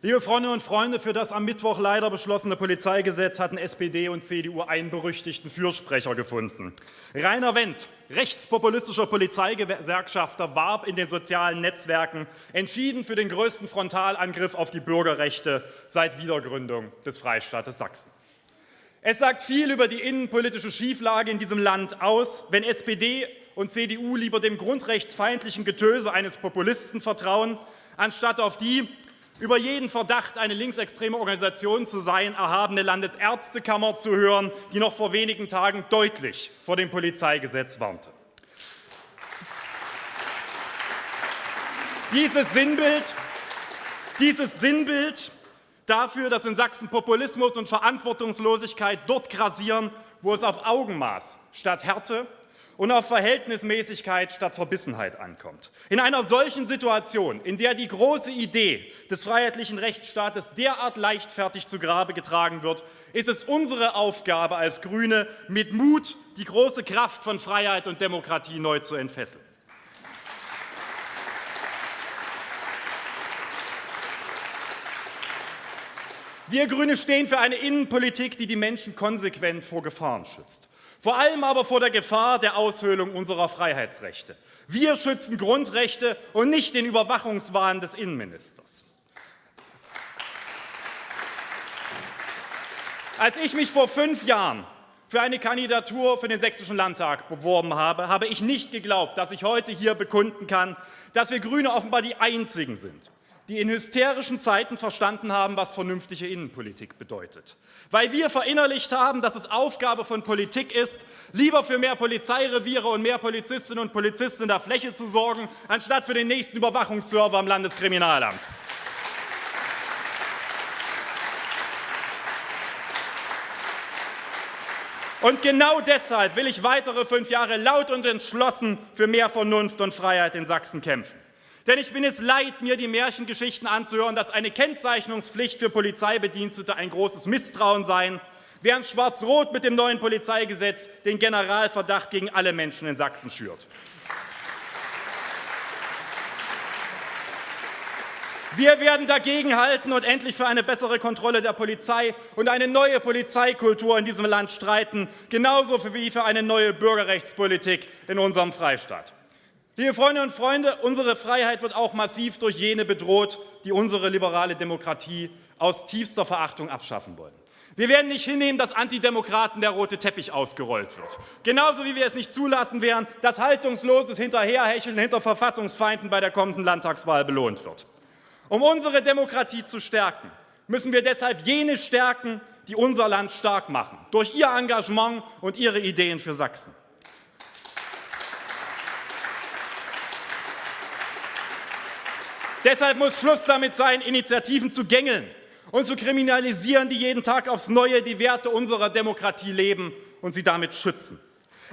Liebe Freundinnen und Freunde, für das am Mittwoch leider beschlossene Polizeigesetz hatten SPD und CDU einen berüchtigten Fürsprecher gefunden. Rainer Wendt, rechtspopulistischer Polizeigewerkschafter, warb in den sozialen Netzwerken entschieden für den größten Frontalangriff auf die Bürgerrechte seit Wiedergründung des Freistaates Sachsen. Es sagt viel über die innenpolitische Schieflage in diesem Land aus, wenn SPD und CDU lieber dem grundrechtsfeindlichen Getöse eines Populisten vertrauen, anstatt auf die über jeden Verdacht, eine linksextreme Organisation zu sein, erhabene Landesärztekammer zu hören, die noch vor wenigen Tagen deutlich vor dem Polizeigesetz warnte. Dieses Sinnbild, dieses Sinnbild dafür, dass in Sachsen Populismus und Verantwortungslosigkeit dort grassieren, wo es auf Augenmaß statt Härte und auf Verhältnismäßigkeit statt Verbissenheit ankommt. In einer solchen Situation, in der die große Idee des freiheitlichen Rechtsstaates derart leichtfertig zu Grabe getragen wird, ist es unsere Aufgabe als GRÜNE, mit Mut die große Kraft von Freiheit und Demokratie neu zu entfesseln. Wir GRÜNE stehen für eine Innenpolitik, die die Menschen konsequent vor Gefahren schützt. Vor allem aber vor der Gefahr der Aushöhlung unserer Freiheitsrechte. Wir schützen Grundrechte und nicht den Überwachungswahn des Innenministers. Als ich mich vor fünf Jahren für eine Kandidatur für den Sächsischen Landtag beworben habe, habe ich nicht geglaubt, dass ich heute hier bekunden kann, dass wir GRÜNE offenbar die Einzigen sind, die in hysterischen Zeiten verstanden haben, was vernünftige Innenpolitik bedeutet. Weil wir verinnerlicht haben, dass es Aufgabe von Politik ist, lieber für mehr Polizeireviere und mehr Polizistinnen und Polizisten in der Fläche zu sorgen, anstatt für den nächsten Überwachungsserver am Landeskriminalamt. Und genau deshalb will ich weitere fünf Jahre laut und entschlossen für mehr Vernunft und Freiheit in Sachsen kämpfen. Denn ich bin es leid, mir die Märchengeschichten anzuhören, dass eine Kennzeichnungspflicht für Polizeibedienstete ein großes Misstrauen sei, während Schwarz-Rot mit dem neuen Polizeigesetz den Generalverdacht gegen alle Menschen in Sachsen schürt. Wir werden dagegenhalten und endlich für eine bessere Kontrolle der Polizei und eine neue Polizeikultur in diesem Land streiten, genauso wie für eine neue Bürgerrechtspolitik in unserem Freistaat. Liebe Freundinnen und Freunde, unsere Freiheit wird auch massiv durch jene bedroht, die unsere liberale Demokratie aus tiefster Verachtung abschaffen wollen. Wir werden nicht hinnehmen, dass Antidemokraten der rote Teppich ausgerollt wird. Genauso wie wir es nicht zulassen werden, dass haltungsloses Hinterherhecheln hinter Verfassungsfeinden bei der kommenden Landtagswahl belohnt wird. Um unsere Demokratie zu stärken, müssen wir deshalb jene stärken, die unser Land stark machen, durch ihr Engagement und ihre Ideen für Sachsen. Deshalb muss Schluss damit sein, Initiativen zu gängeln und zu kriminalisieren, die jeden Tag aufs Neue die Werte unserer Demokratie leben und sie damit schützen.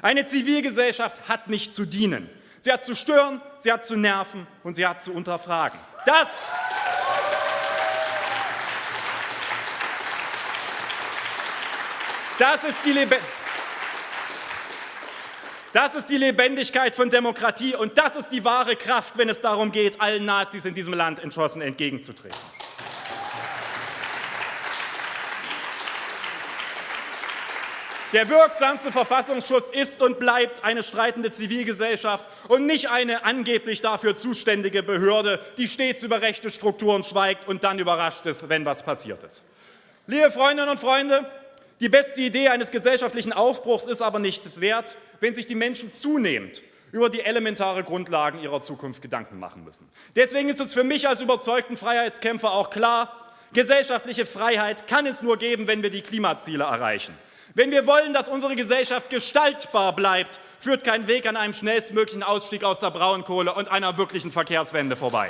Eine Zivilgesellschaft hat nicht zu dienen. Sie hat zu stören, sie hat zu nerven und sie hat zu unterfragen. Das Das ist die Lebendigkeit. Das ist die Lebendigkeit von Demokratie und das ist die wahre Kraft, wenn es darum geht, allen Nazis in diesem Land entschlossen entgegenzutreten. Der wirksamste Verfassungsschutz ist und bleibt eine streitende Zivilgesellschaft und nicht eine angeblich dafür zuständige Behörde, die stets über rechte Strukturen schweigt und dann überrascht ist, wenn was passiert ist. Liebe Freundinnen und Freunde, die beste Idee eines gesellschaftlichen Aufbruchs ist aber nichts wert, wenn sich die Menschen zunehmend über die elementare Grundlagen ihrer Zukunft Gedanken machen müssen. Deswegen ist es für mich als überzeugten Freiheitskämpfer auch klar, gesellschaftliche Freiheit kann es nur geben, wenn wir die Klimaziele erreichen. Wenn wir wollen, dass unsere Gesellschaft gestaltbar bleibt, führt kein Weg an einem schnellstmöglichen Ausstieg aus der Braunkohle und einer wirklichen Verkehrswende vorbei.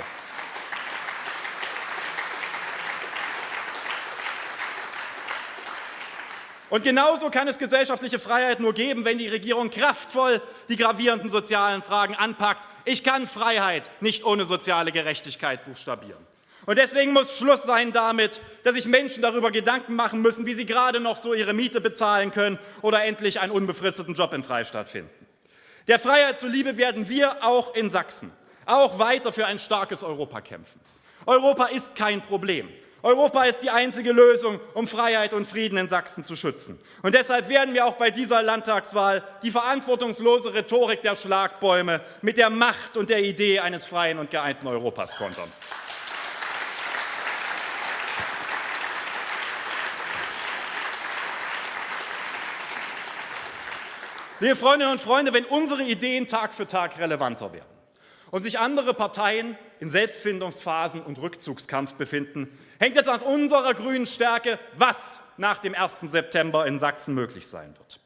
Und genauso kann es gesellschaftliche Freiheit nur geben, wenn die Regierung kraftvoll die gravierenden sozialen Fragen anpackt. Ich kann Freiheit nicht ohne soziale Gerechtigkeit buchstabieren. Und deswegen muss Schluss sein damit, dass sich Menschen darüber Gedanken machen müssen, wie sie gerade noch so ihre Miete bezahlen können oder endlich einen unbefristeten Job im Freistaat finden. Der Freiheit zuliebe werden wir auch in Sachsen auch weiter für ein starkes Europa kämpfen. Europa ist kein Problem. Europa ist die einzige Lösung, um Freiheit und Frieden in Sachsen zu schützen. Und deshalb werden wir auch bei dieser Landtagswahl die verantwortungslose Rhetorik der Schlagbäume mit der Macht und der Idee eines freien und geeinten Europas kontern. Liebe Freundinnen und Freunde, wenn unsere Ideen Tag für Tag relevanter werden und sich andere Parteien in Selbstfindungsphasen und Rückzugskampf befinden, hängt jetzt an unserer grünen Stärke, was nach dem 1. September in Sachsen möglich sein wird.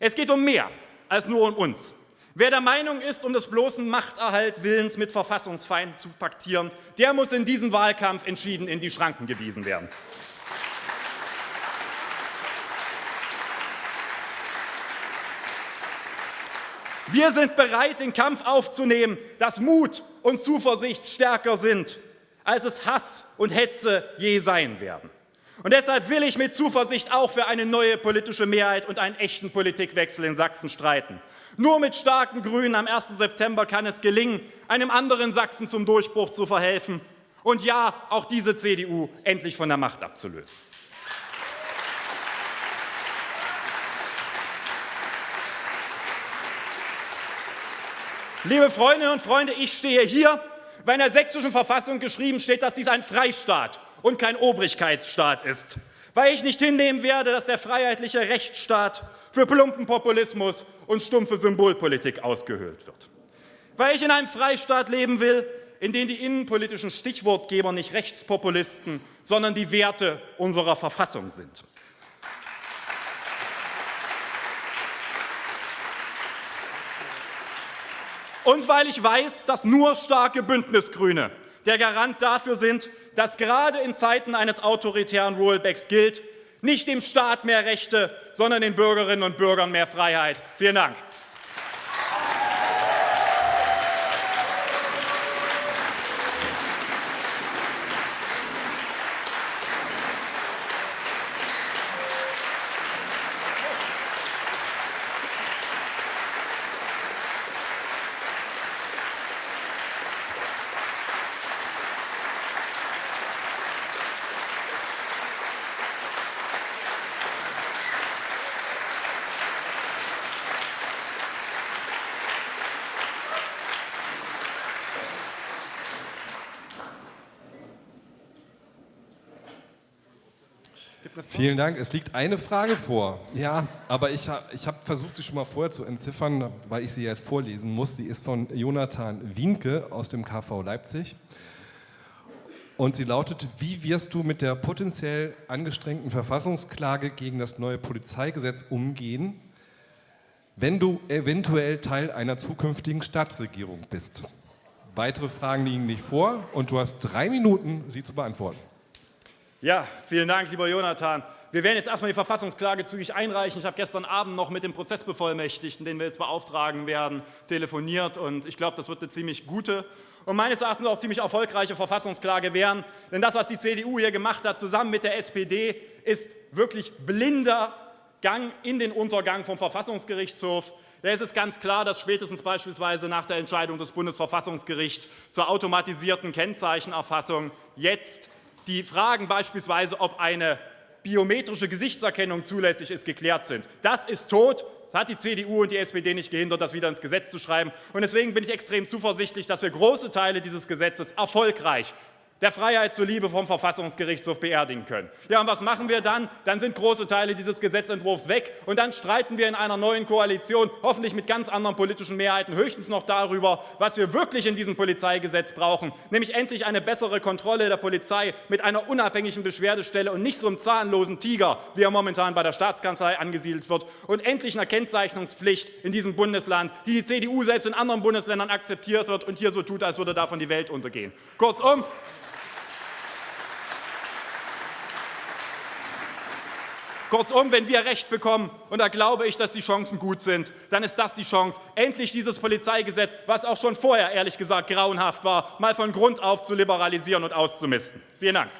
Es geht um mehr als nur um uns. Wer der Meinung ist, um des bloßen Machterhalt Willens mit Verfassungsfeinden zu paktieren, der muss in diesem Wahlkampf entschieden in die Schranken gewiesen werden. Wir sind bereit, den Kampf aufzunehmen, dass Mut und Zuversicht stärker sind, als es Hass und Hetze je sein werden. Und deshalb will ich mit Zuversicht auch für eine neue politische Mehrheit und einen echten Politikwechsel in Sachsen streiten. Nur mit starken Grünen am 1. September kann es gelingen, einem anderen Sachsen zum Durchbruch zu verhelfen und ja, auch diese CDU endlich von der Macht abzulösen. Liebe Freundinnen und Freunde, ich stehe hier, weil in der sächsischen Verfassung geschrieben steht, dass dies ein Freistaat und kein Obrigkeitsstaat ist. Weil ich nicht hinnehmen werde, dass der freiheitliche Rechtsstaat für plumpen Populismus und stumpfe Symbolpolitik ausgehöhlt wird. Weil ich in einem Freistaat leben will, in dem die innenpolitischen Stichwortgeber nicht Rechtspopulisten, sondern die Werte unserer Verfassung sind. Und weil ich weiß, dass nur starke Bündnisgrüne der Garant dafür sind, dass gerade in Zeiten eines autoritären Rollbacks gilt, nicht dem Staat mehr Rechte, sondern den Bürgerinnen und Bürgern mehr Freiheit. Vielen Dank. Vielen Dank. Es liegt eine Frage vor. Ja, aber ich, ich habe versucht, sie schon mal vorher zu entziffern, weil ich sie jetzt vorlesen muss. Sie ist von Jonathan Wienke aus dem KV Leipzig. Und sie lautet, wie wirst du mit der potenziell angestrengten Verfassungsklage gegen das neue Polizeigesetz umgehen, wenn du eventuell Teil einer zukünftigen Staatsregierung bist? Weitere Fragen liegen nicht vor und du hast drei Minuten, sie zu beantworten. Ja, vielen Dank, lieber Jonathan. Wir werden jetzt erstmal die Verfassungsklage zügig einreichen. Ich habe gestern Abend noch mit dem Prozessbevollmächtigten, den wir jetzt beauftragen werden, telefoniert und ich glaube, das wird eine ziemlich gute und meines Erachtens auch ziemlich erfolgreiche Verfassungsklage werden. Denn das, was die CDU hier gemacht hat, zusammen mit der SPD, ist wirklich blinder Gang in den Untergang vom Verfassungsgerichtshof. Da ist es ganz klar, dass spätestens beispielsweise nach der Entscheidung des Bundesverfassungsgerichts zur automatisierten Kennzeichenerfassung jetzt die Fragen beispielsweise, ob eine biometrische Gesichtserkennung zulässig ist, geklärt sind. Das ist tot. Das hat die CDU und die SPD nicht gehindert, das wieder ins Gesetz zu schreiben. Und deswegen bin ich extrem zuversichtlich, dass wir große Teile dieses Gesetzes erfolgreich der Freiheit zuliebe vom Verfassungsgerichtshof beerdigen können. Ja, und was machen wir dann? Dann sind große Teile dieses Gesetzentwurfs weg und dann streiten wir in einer neuen Koalition, hoffentlich mit ganz anderen politischen Mehrheiten, höchstens noch darüber, was wir wirklich in diesem Polizeigesetz brauchen, nämlich endlich eine bessere Kontrolle der Polizei mit einer unabhängigen Beschwerdestelle und nicht so einem zahnlosen Tiger, wie er momentan bei der Staatskanzlei angesiedelt wird, und endlich einer Kennzeichnungspflicht in diesem Bundesland, die die CDU selbst in anderen Bundesländern akzeptiert wird und hier so tut, als würde davon die Welt untergehen. Kurzum, Kurzum, wenn wir Recht bekommen, und da glaube ich, dass die Chancen gut sind, dann ist das die Chance, endlich dieses Polizeigesetz, was auch schon vorher ehrlich gesagt grauenhaft war, mal von Grund auf zu liberalisieren und auszumisten. Vielen Dank.